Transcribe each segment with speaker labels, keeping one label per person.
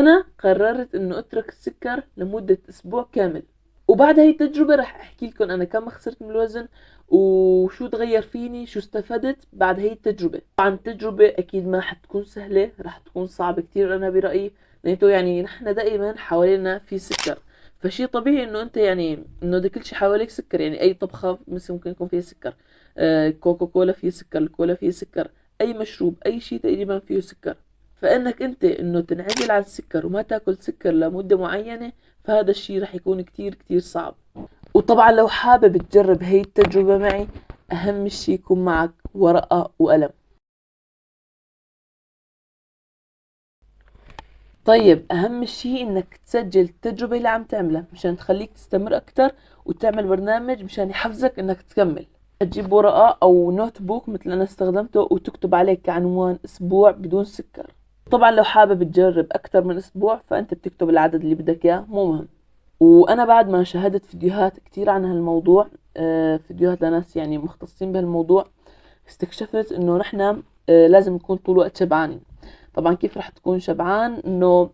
Speaker 1: فأنا قررت إنه أترك السكر لمدة أسبوع كامل. وبعد هاي التجربة رح أحكي لكم أنا كم خسرت من الوزن وشو تغير فيني شو استفدت بعد هاي التجربة. طبعا التجربة أكيد ما حتكون سهلة رح تكون صعبة كتير أنا برأيي. لأنه يعني نحن دائما حوالينا في سكر. فشي طبيعي إنه أنت يعني إنه ده كل شي حواليك سكر يعني أي طبخة مثل ممكن يكون فيها سكر. آه كوكا كولا فيه سكر الكولا فيه سكر أي مشروب أي شي تقريبا فيه سكر. فإنك أنت إنه تنعزل عن السكر وما تاكل سكر لمدة معينة فهذا الشي رح يكون كتير كتير صعب. وطبعا لو حابب تجرب هاي التجربة معي أهم شي يكون معك ورقة وقلم. طيب أهم شي إنك تسجل التجربة اللي عم تعملها مشان تخليك تستمر أكتر وتعمل برنامج مشان يحفزك إنك تكمل. تجيب ورقة أو notebook مثل أنا استخدمته وتكتب عليه كعنوان أسبوع بدون سكر. طبعا لو حابب تجرب أكتر من أسبوع فأنت بتكتب العدد اللي بدك إياه مو مهم. وأنا بعد ما شاهدت فيديوهات كتير عن هالموضوع آه، فيديوهات لناس يعني مختصين بهالموضوع استكشفت إنه نحن آه، لازم نكون طول الوقت شبعانين. طبعا كيف رح تكون شبعان؟ إنه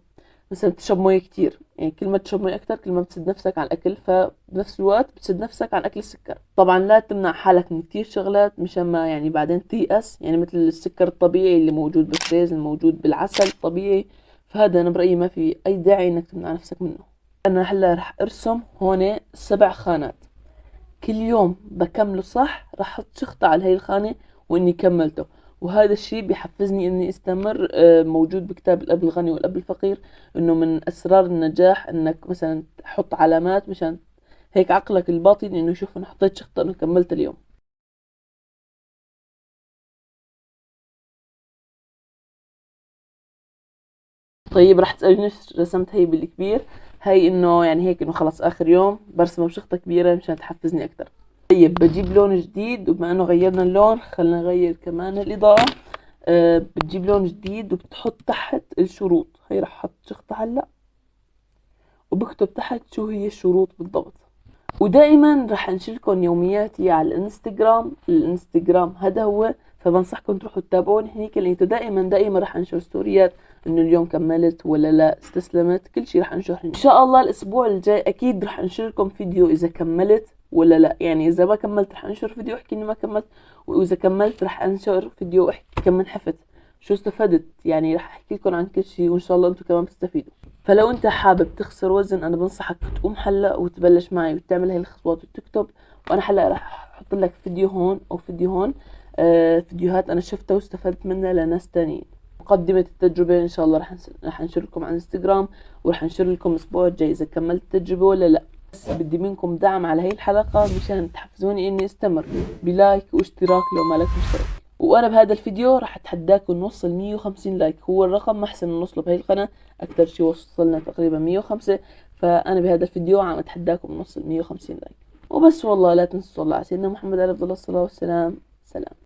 Speaker 1: مثلا تشرب مويه كتير. يعني كل ما تشرب مويه أكتر كل ما بتسد نفسك على الأكل فبنفس الوقت بتسد نفسك عن اكل السكر. طبعا لا تمنع حالك من كتير شغلات مشان ما يعني بعدين تيأس يعني مثل السكر الطبيعي اللي موجود بالفريز الموجود بالعسل الطبيعي فهذا أنا برأيي ما في أي داعي إنك تمنع نفسك منه. أنا هلأ رح أرسم هون سبع خانات. كل يوم بكمله صح رح أحط شخطة على هاي الخانة وإني كملته. وهذا الشيء بيحفزني إني أستمر آه، موجود بكتاب الأب الغني والأب الفقير إنه من أسرار النجاح إنك مثلا تحط علامات مشان هيك عقلك الباطن إنه يشوف أنا حطيت شخطة إنه كملت اليوم. طيب راح تسألني رسمت هي بالكبير هاي إنه يعني هيك إنه خلص آخر يوم برسمها بشخطة كبيرة مشان تحفزني أكتر. طيب بجيب لون جديد وبما إنه غيرنا اللون خلينا نغير كمان الإضاءة. أه بتجيب لون جديد وبتحط تحت الشروط. هي رح أحط شخطة هلأ. وبكتب تحت شو هي الشروط بالضبط. ودائما رح انشر لكم يومياتي على الإنستغرام. الإنستغرام هذا هو فبنصحكم تروحوا تتابعوني هنيك لأنه دائما دائما رح أنشر ستوريات إنه اليوم كملت ولا لا استسلمت كل شيء رح أنشر إن شاء الله الأسبوع الجاي أكيد رح انشر لكم فيديو إذا كملت. ولا لا؟ يعني إذا ما كملت رح أنشر فيديو احكي إني ما كملت. وإذا كملت رح أنشر فيديو احكي كم انحفت شو استفدت؟ يعني رح أحكي لكم عن كل شيء وإن شاء الله أنتم كمان بتستفيدوا. فلو أنت حابب تخسر وزن أنا بنصحك تقوم هلأ وتبلش معي وتعمل هاي الخطوات وتكتب وأنا هلأ رح أحط لك فيديو هون أو فيديو هون آه فيديوهات أنا شفتها واستفدت منها لناس تانيين. مقدمة التجربة إن شاء الله رح رح أنشر لكم على انستغرام ورح أنشر لكم الأسبوع الجاي إذا كملت التجربة ولا لا. بس بدي منكم دعم على هاي الحلقة مشان تحفزوني إني أستمر ب like واشتراك لو ما لك مشترك. وأنا بهذا الفيديو راح أتحداكم نوصل 150 like. هو الرقم ما احسن نوصله بهي القناة. أكثر شي وصلنا تقريبا 105 فأنا بهذا الفيديو عم أتحداكم نوصل 150 like. وبس والله لا تنسوا الله على سيدنا محمد عليه الصلاة والسلام. سلام.